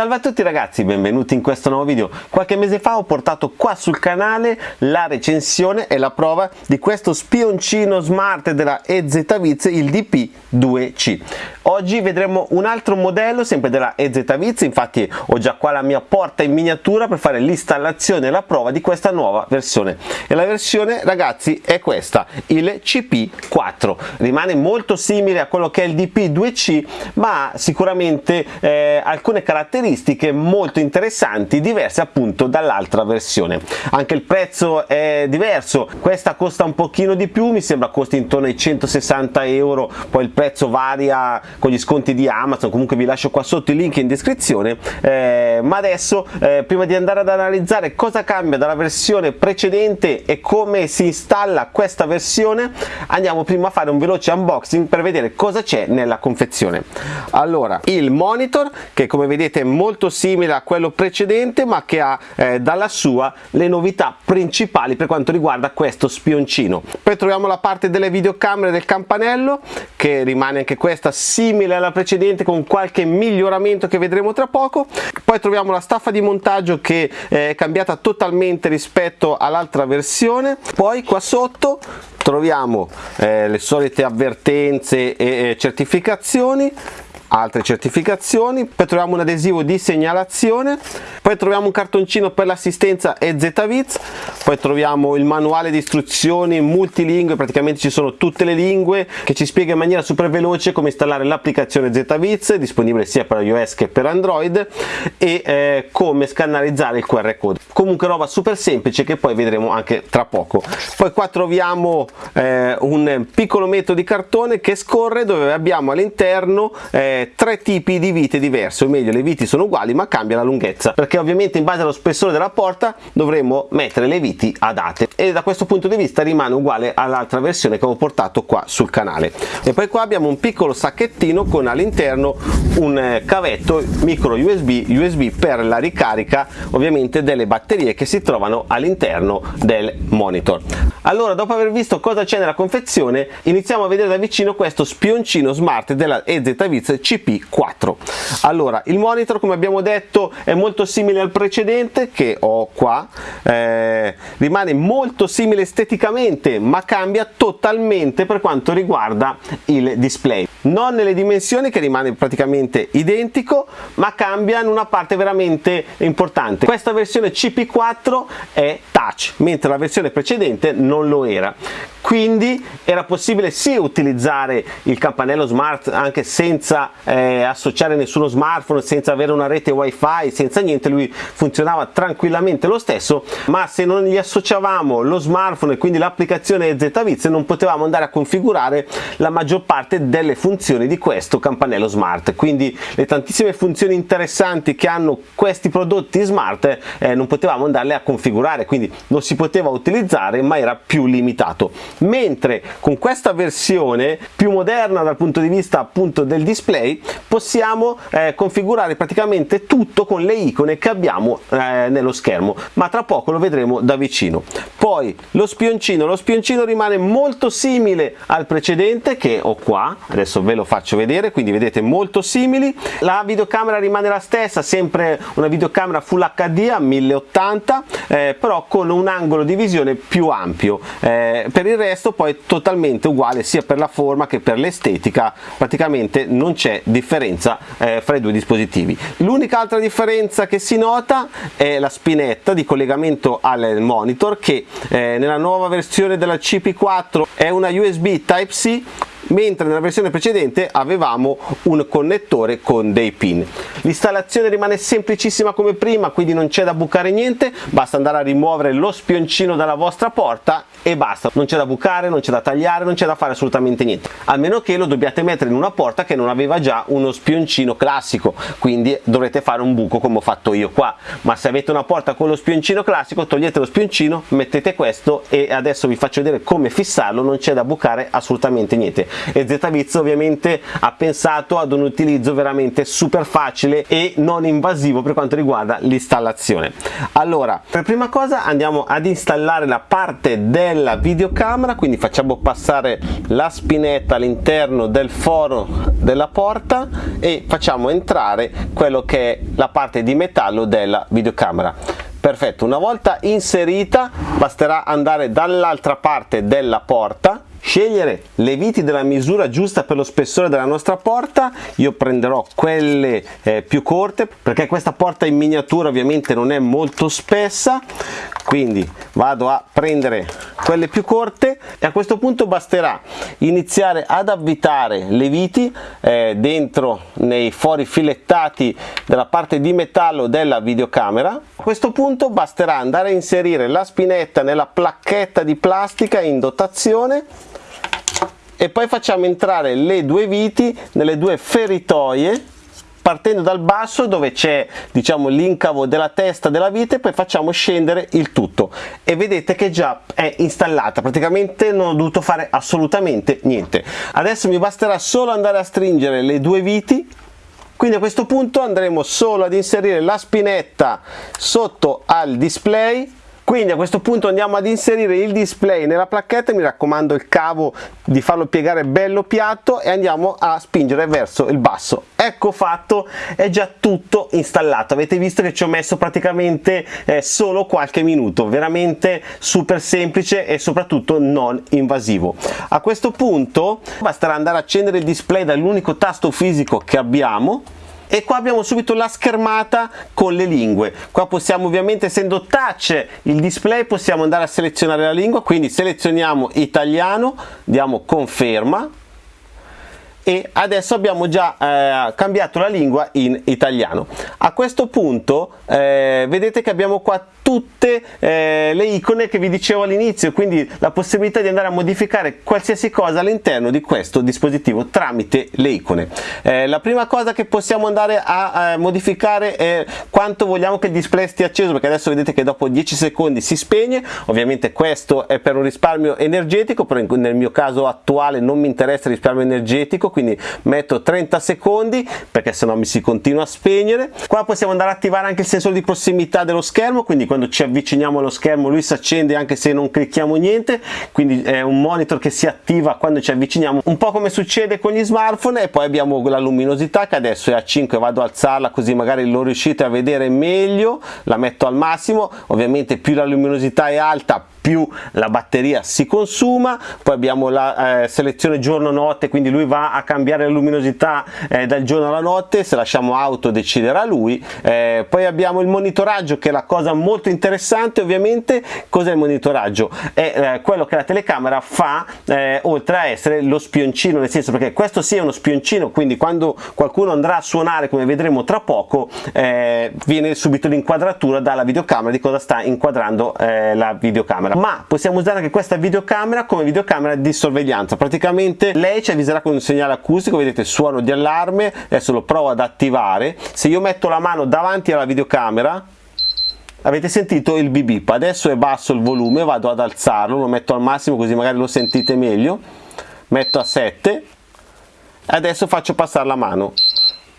Salve a tutti ragazzi, benvenuti in questo nuovo video. Qualche mese fa ho portato qua sul canale la recensione e la prova di questo spioncino smart della EZViz, il DP2C. Oggi vedremo un altro modello sempre della EZViz, infatti ho già qua la mia porta in miniatura per fare l'installazione e la prova di questa nuova versione. E la versione ragazzi è questa, il CP4. Rimane molto simile a quello che è il DP2C ma sicuramente eh, alcune caratteristiche caratteristiche molto interessanti diverse appunto dall'altra versione. Anche il prezzo è diverso questa costa un pochino di più mi sembra costi intorno ai 160 euro poi il prezzo varia con gli sconti di Amazon comunque vi lascio qua sotto il link in descrizione eh, ma adesso eh, prima di andare ad analizzare cosa cambia dalla versione precedente e come si installa questa versione andiamo prima a fare un veloce unboxing per vedere cosa c'è nella confezione. Allora il monitor che come vedete molto simile a quello precedente ma che ha eh, dalla sua le novità principali per quanto riguarda questo spioncino. Poi troviamo la parte delle videocamere del campanello che rimane anche questa simile alla precedente con qualche miglioramento che vedremo tra poco. Poi troviamo la staffa di montaggio che eh, è cambiata totalmente rispetto all'altra versione. Poi qua sotto troviamo eh, le solite avvertenze e certificazioni altre certificazioni. Poi troviamo un adesivo di segnalazione. Poi troviamo un cartoncino per l'assistenza EZViz poi troviamo il manuale di istruzioni multilingue. Praticamente ci sono tutte le lingue che ci spiega in maniera super veloce come installare l'applicazione ZViz disponibile sia per iOS che per Android e eh, come scannerizzare il QR code. Comunque roba super semplice che poi vedremo anche tra poco. Poi qua troviamo eh, un piccolo metro di cartone che scorre dove abbiamo all'interno eh, tre tipi di vite diverse o meglio le viti sono uguali ma cambia la lunghezza perché ovviamente in base allo spessore della porta dovremo mettere le viti adatte. E da questo punto di vista rimane uguale all'altra versione che ho portato qua sul canale. E poi qua abbiamo un piccolo sacchettino con all'interno un eh, cavetto micro USB USB per la ricarica ovviamente delle batterie che si trovano all'interno del monitor. Allora dopo aver visto cosa c'è nella confezione iniziamo a vedere da vicino questo spioncino smart della EZViz CP4 allora il monitor come abbiamo detto è molto simile al precedente che ho qua eh, rimane molto simile esteticamente ma cambia totalmente per quanto riguarda il display. Non nelle dimensioni che rimane praticamente identico ma cambia in una parte veramente importante. Questa versione CP4 è touch mentre la versione precedente non lo era. Quindi era possibile sì utilizzare il campanello smart anche senza eh, associare nessuno smartphone senza avere una rete wifi senza niente lui funzionava tranquillamente lo stesso ma se non gli associavamo lo smartphone e quindi l'applicazione ZViz non potevamo andare a configurare la maggior parte delle funzioni di questo campanello smart. Quindi le tantissime funzioni interessanti che hanno questi prodotti smart eh, non potevamo andarle a configurare quindi non si poteva utilizzare ma era più limitato. Mentre con questa versione più moderna dal punto di vista appunto del display possiamo eh, configurare praticamente tutto con le icone che abbiamo eh, nello schermo ma tra poco lo vedremo da vicino. Poi lo spioncino lo spioncino rimane molto simile al precedente che ho qua adesso ve lo faccio vedere quindi vedete molto simili. La videocamera rimane la stessa sempre una videocamera full hd a 1080 eh, però con un angolo di visione più ampio. Eh, per il resto poi totalmente uguale sia per la forma che per l'estetica praticamente non c'è differenza eh, fra i due dispositivi. L'unica altra differenza che si nota è la spinetta di collegamento al monitor che eh, nella nuova versione della CP4 è una USB Type-C mentre nella versione precedente avevamo un connettore con dei pin. L'installazione rimane semplicissima come prima quindi non c'è da bucare niente basta andare a rimuovere lo spioncino dalla vostra porta e basta. Non c'è da bucare non c'è da tagliare non c'è da fare assolutamente niente. A meno che lo dobbiate mettere in una porta che non aveva già uno spioncino classico. Quindi dovrete fare un buco come ho fatto io qua. Ma se avete una porta con lo spioncino classico togliete lo spioncino mettete questo e adesso vi faccio vedere come fissarlo non c'è da bucare assolutamente niente e ZViz ovviamente ha pensato ad un utilizzo veramente super facile e non invasivo per quanto riguarda l'installazione. Allora per prima cosa andiamo ad installare la parte della videocamera quindi facciamo passare la spinetta all'interno del foro della porta e facciamo entrare quello che è la parte di metallo della videocamera. Perfetto una volta inserita basterà andare dall'altra parte della porta scegliere le viti della misura giusta per lo spessore della nostra porta. Io prenderò quelle eh, più corte perché questa porta in miniatura ovviamente non è molto spessa. Quindi vado a prendere quelle più corte. E a questo punto basterà iniziare ad avvitare le viti eh, dentro nei fori filettati della parte di metallo della videocamera. A questo punto basterà andare a inserire la spinetta nella placchetta di plastica in dotazione e poi facciamo entrare le due viti nelle due feritoie partendo dal basso dove c'è diciamo l'incavo della testa della vite poi facciamo scendere il tutto. E vedete che già è installata. Praticamente non ho dovuto fare assolutamente niente. Adesso mi basterà solo andare a stringere le due viti. Quindi a questo punto andremo solo ad inserire la spinetta sotto al display quindi a questo punto andiamo ad inserire il display nella placchetta mi raccomando il cavo di farlo piegare bello piatto e andiamo a spingere verso il basso. Ecco fatto è già tutto installato. Avete visto che ci ho messo praticamente eh, solo qualche minuto. Veramente super semplice e soprattutto non invasivo. A questo punto basterà andare a accendere il display dall'unico tasto fisico che abbiamo e qua abbiamo subito la schermata con le lingue. Qua possiamo ovviamente essendo touch il display possiamo andare a selezionare la lingua. Quindi selezioniamo italiano diamo conferma e adesso abbiamo già eh, cambiato la lingua in italiano. A questo punto eh, vedete che abbiamo qua tutte eh, le icone che vi dicevo all'inizio quindi la possibilità di andare a modificare qualsiasi cosa all'interno di questo dispositivo tramite le icone. Eh, la prima cosa che possiamo andare a, a modificare è quanto vogliamo che il display stia acceso perché adesso vedete che dopo 10 secondi si spegne. Ovviamente questo è per un risparmio energetico però nel mio caso attuale non mi interessa il risparmio energetico quindi metto 30 secondi perché sennò mi si continua a spegnere. Qua possiamo andare a attivare anche il sensore di prossimità dello schermo quindi quando ci avviciniamo allo schermo lui si accende anche se non clicchiamo niente quindi è un monitor che si attiva quando ci avviciniamo. Un po' come succede con gli smartphone e poi abbiamo la luminosità che adesso è a 5 vado a alzarla così magari lo riuscite a vedere meglio la metto al massimo. Ovviamente più la luminosità è alta più la batteria si consuma poi abbiamo la eh, selezione giorno notte quindi lui va a cambiare la luminosità eh, dal giorno alla notte se lasciamo auto deciderà lui. Eh, poi abbiamo il monitoraggio che è la cosa molto interessante ovviamente. Cos'è il monitoraggio? È eh, quello che la telecamera fa eh, oltre a essere lo spioncino nel senso perché questo sia uno spioncino quindi quando qualcuno andrà a suonare come vedremo tra poco eh, viene subito l'inquadratura dalla videocamera di cosa sta inquadrando la videocamera videocamera ma possiamo usare anche questa videocamera come videocamera di sorveglianza. Praticamente lei ci avviserà con un segnale acustico vedete suono di allarme. Adesso lo provo ad attivare. Se io metto la mano davanti alla videocamera avete sentito il bip adesso è basso il volume vado ad alzarlo lo metto al massimo così magari lo sentite meglio. Metto a 7 adesso faccio passare la mano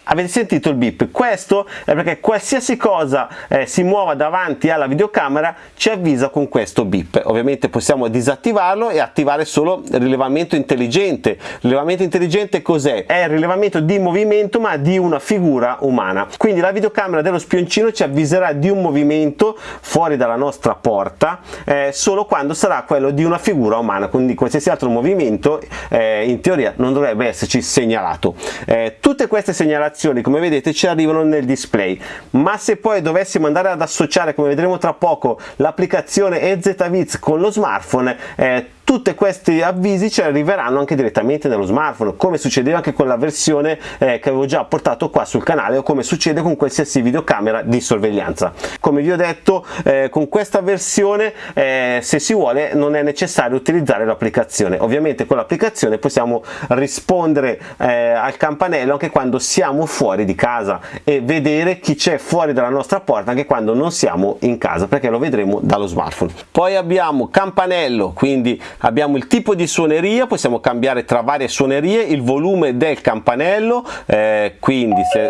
avete sentito il bip? Questo è perché qualsiasi cosa eh, si muova davanti alla videocamera ci avvisa con questo bip. Ovviamente possiamo disattivarlo e attivare solo il rilevamento intelligente. Il rilevamento intelligente cos'è? è il rilevamento di movimento ma di una figura umana. Quindi la videocamera dello spioncino ci avviserà di un movimento fuori dalla nostra porta eh, solo quando sarà quello di una figura umana. Quindi qualsiasi altro movimento eh, in teoria non dovrebbe esserci segnalato. Eh, tutte queste segnalazioni informazioni come vedete ci arrivano nel display. Ma se poi dovessimo andare ad associare come vedremo tra poco l'applicazione EZViz con lo smartphone eh, tutti questi avvisi ci arriveranno anche direttamente dallo smartphone come succedeva anche con la versione eh, che avevo già portato qua sul canale o come succede con qualsiasi videocamera di sorveglianza. Come vi ho detto eh, con questa versione eh, se si vuole non è necessario utilizzare l'applicazione. Ovviamente con l'applicazione possiamo rispondere eh, al campanello anche quando siamo fuori di casa e vedere chi c'è fuori dalla nostra porta anche quando non siamo in casa perché lo vedremo dallo smartphone. Poi abbiamo campanello quindi abbiamo il tipo di suoneria possiamo cambiare tra varie suonerie il volume del campanello eh, quindi se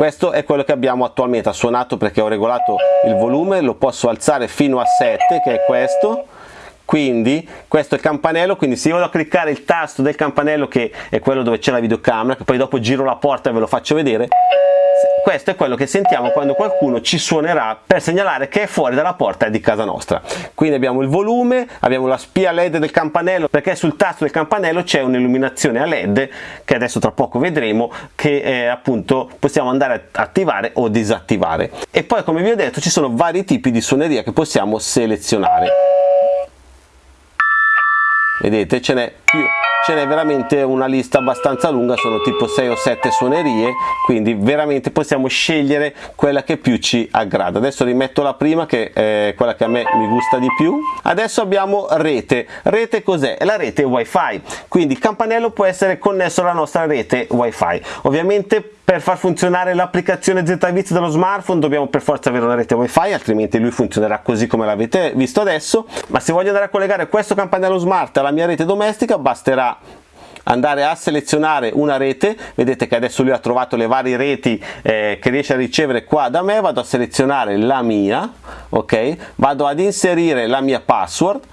questo è quello che abbiamo attualmente. Ha suonato perché ho regolato il volume lo posso alzare fino a 7 che è questo. Quindi questo è il campanello quindi se io vado a cliccare il tasto del campanello che è quello dove c'è la videocamera che poi dopo giro la porta e ve lo faccio vedere questo è quello che sentiamo quando qualcuno ci suonerà per segnalare che è fuori dalla porta di casa nostra. Quindi abbiamo il volume abbiamo la spia led del campanello perché sul tasto del campanello c'è un'illuminazione a led che adesso tra poco vedremo che eh, appunto possiamo andare a attivare o disattivare. E poi come vi ho detto ci sono vari tipi di suoneria che possiamo selezionare. Vedete ce n'è più ce n'è veramente una lista abbastanza lunga sono tipo 6 o 7 suonerie quindi veramente possiamo scegliere quella che più ci aggrada. Adesso rimetto la prima che è quella che a me mi gusta di più. Adesso abbiamo rete. Rete cos'è? la rete wifi. Quindi il campanello può essere connesso alla nostra rete wifi. Ovviamente per far funzionare l'applicazione ZViz dello smartphone dobbiamo per forza avere una rete wifi altrimenti lui funzionerà così come l'avete visto adesso. Ma se voglio andare a collegare questo campanello smart alla mia rete domestica basterà andare a selezionare una rete. Vedete che adesso lui ha trovato le varie reti eh, che riesce a ricevere qua da me. Vado a selezionare la mia ok? Vado ad inserire la mia password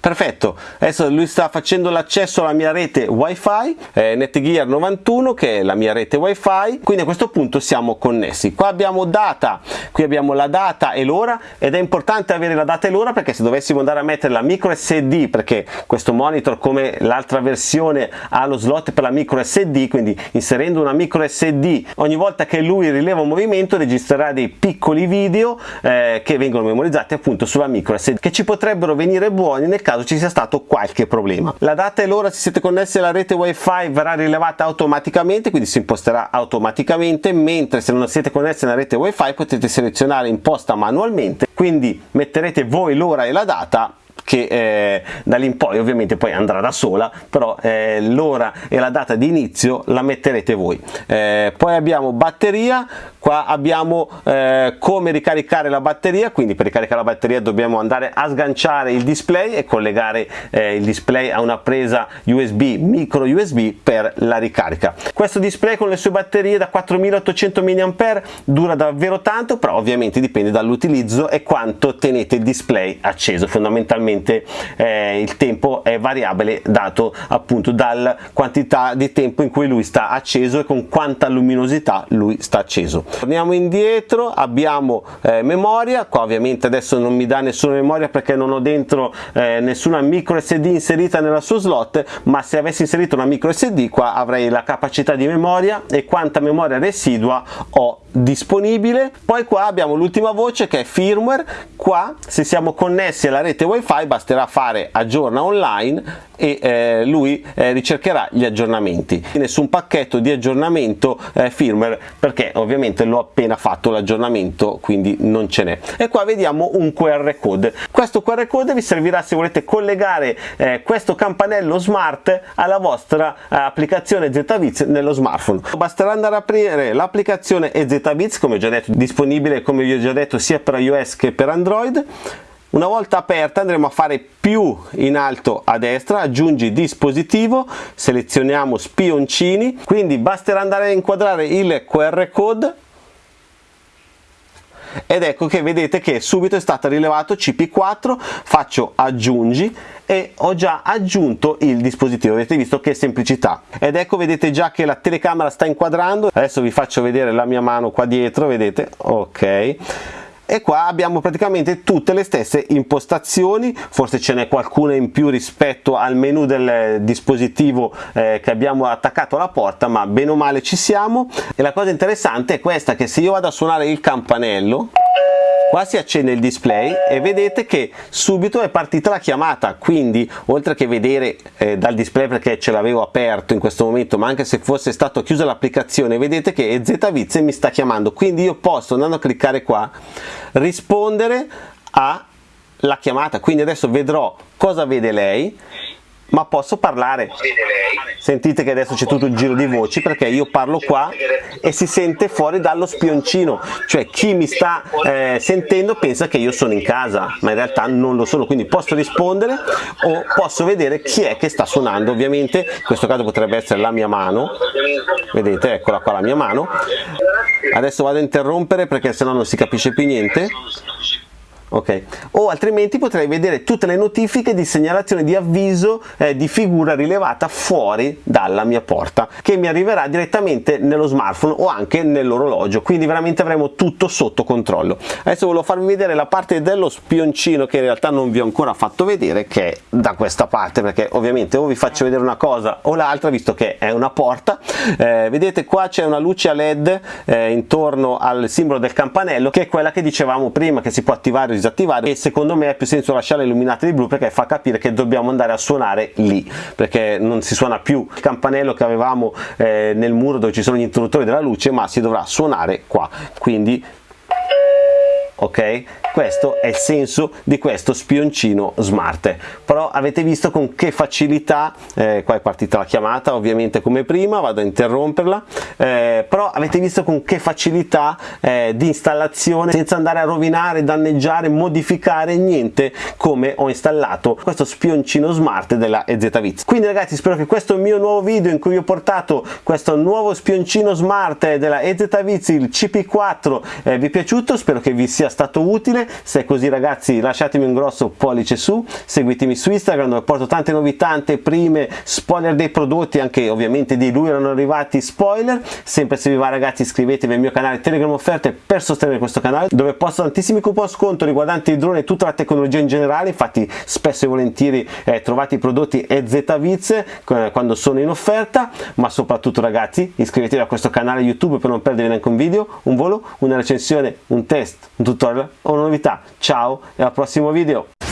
perfetto. Adesso lui sta facendo l'accesso alla mia rete wifi eh, netgear 91 che è la mia rete wifi. Quindi a questo punto siamo connessi. Qua abbiamo data qui abbiamo la data e l'ora ed è importante avere la data e l'ora perché se dovessimo andare a mettere la micro sd perché questo monitor come l'altra versione ha lo slot per la micro sd quindi inserendo una micro sd ogni volta che lui rileva un movimento registrerà dei piccoli video eh, che vengono memorizzati appunto sulla micro sd che ci potrebbero venire buoni nel caso ci sia stato qualche problema. La data e l'ora se siete connessi alla rete wifi verrà rilevata automaticamente, quindi si imposterà automaticamente, mentre se non siete connessi alla rete wifi potete selezionare imposta manualmente, quindi metterete voi l'ora e la data che eh, da lì in poi ovviamente poi andrà da sola però eh, l'ora e la data di inizio la metterete voi eh, poi abbiamo batteria qua abbiamo eh, come ricaricare la batteria quindi per ricaricare la batteria dobbiamo andare a sganciare il display e collegare eh, il display a una presa USB micro USB per la ricarica. Questo display con le sue batterie da 4800 mAh dura davvero tanto però ovviamente dipende dall'utilizzo e quanto tenete il display acceso. Fondamentalmente eh, il tempo è variabile dato appunto dalla quantità di tempo in cui lui sta acceso e con quanta luminosità lui sta acceso torniamo indietro abbiamo eh, memoria. Qua ovviamente adesso non mi dà nessuna memoria perché non ho dentro eh, nessuna micro sd inserita nella sua slot ma se avessi inserito una micro sd qua avrei la capacità di memoria e quanta memoria residua ho disponibile. Poi qua abbiamo l'ultima voce che è firmware. Qua se siamo connessi alla rete wifi basterà fare aggiorna online e eh, lui eh, ricercherà gli aggiornamenti. Nessun pacchetto di aggiornamento eh, firmware perché ovviamente l'ho appena fatto l'aggiornamento quindi non ce n'è. E qua vediamo un qr code. Questo qr code vi servirà se volete collegare eh, questo campanello smart alla vostra eh, applicazione ZViz nello smartphone. Basterà andare a aprire l'applicazione ZViz come ho già detto disponibile come vi ho già detto sia per iOS che per Android. Una volta aperta andremo a fare più in alto a destra, aggiungi dispositivo, selezioniamo spioncini, quindi basterà andare a inquadrare il QR code ed ecco che vedete che subito è stato rilevato CP4, faccio aggiungi e ho già aggiunto il dispositivo, avete visto che semplicità. Ed ecco vedete già che la telecamera sta inquadrando, adesso vi faccio vedere la mia mano qua dietro, vedete, ok e qua abbiamo praticamente tutte le stesse impostazioni forse ce n'è qualcuna in più rispetto al menu del dispositivo eh, che abbiamo attaccato alla porta ma bene o male ci siamo. E la cosa interessante è questa che se io vado a suonare il campanello qua si accende il display e vedete che subito è partita la chiamata quindi oltre che vedere eh, dal display perché ce l'avevo aperto in questo momento ma anche se fosse stato chiusa l'applicazione vedete che ZViz mi sta chiamando. Quindi io posso andando a cliccare qua rispondere alla chiamata. Quindi adesso vedrò cosa vede lei ma posso parlare? Sentite che adesso c'è tutto il giro di voci perché io parlo qua e si sente fuori dallo spioncino. Cioè chi mi sta eh, sentendo pensa che io sono in casa ma in realtà non lo sono. Quindi posso rispondere o posso vedere chi è che sta suonando. Ovviamente in questo caso potrebbe essere la mia mano. Vedete eccola qua la mia mano. Adesso vado a interrompere perché sennò non si capisce più niente ok. O altrimenti potrei vedere tutte le notifiche di segnalazione di avviso eh, di figura rilevata fuori dalla mia porta che mi arriverà direttamente nello smartphone o anche nell'orologio. Quindi veramente avremo tutto sotto controllo. Adesso volevo farvi vedere la parte dello spioncino che in realtà non vi ho ancora fatto vedere che è da questa parte perché ovviamente o vi faccio vedere una cosa o l'altra visto che è una porta eh, vedete qua c'è una luce a led eh, intorno al simbolo del campanello che è quella che dicevamo prima che si può attivare disattivare e secondo me ha più senso lasciarla illuminata di blu perché fa capire che dobbiamo andare a suonare lì perché non si suona più il campanello che avevamo eh, nel muro dove ci sono gli interruttori della luce ma si dovrà suonare qua. Quindi ok? Questo è il senso di questo spioncino smart però avete visto con che facilità eh, qua è partita la chiamata ovviamente come prima vado a interromperla eh, però avete visto con che facilità eh, di installazione senza andare a rovinare danneggiare modificare niente come ho installato questo spioncino smart della EZViz quindi ragazzi spero che questo mio nuovo video in cui ho portato questo nuovo spioncino smart della EZViz il CP4 eh, vi è piaciuto? Spero che vi sia stato utile. Se è così ragazzi lasciatemi un grosso pollice su seguitemi su Instagram dove porto tante novità tante prime spoiler dei prodotti anche ovviamente di lui erano arrivati spoiler sempre se vi va ragazzi iscrivetevi al mio canale Telegram offerte per sostenere questo canale dove posto tantissimi coupon sconto riguardanti i droni e tutta la tecnologia in generale. Infatti spesso e volentieri eh, trovate i prodotti EZViz eh, quando sono in offerta. Ma soprattutto ragazzi iscrivetevi a questo canale YouTube per non perdere neanche un video un volo una recensione un test un tutorial o una novità. Ciao e al prossimo video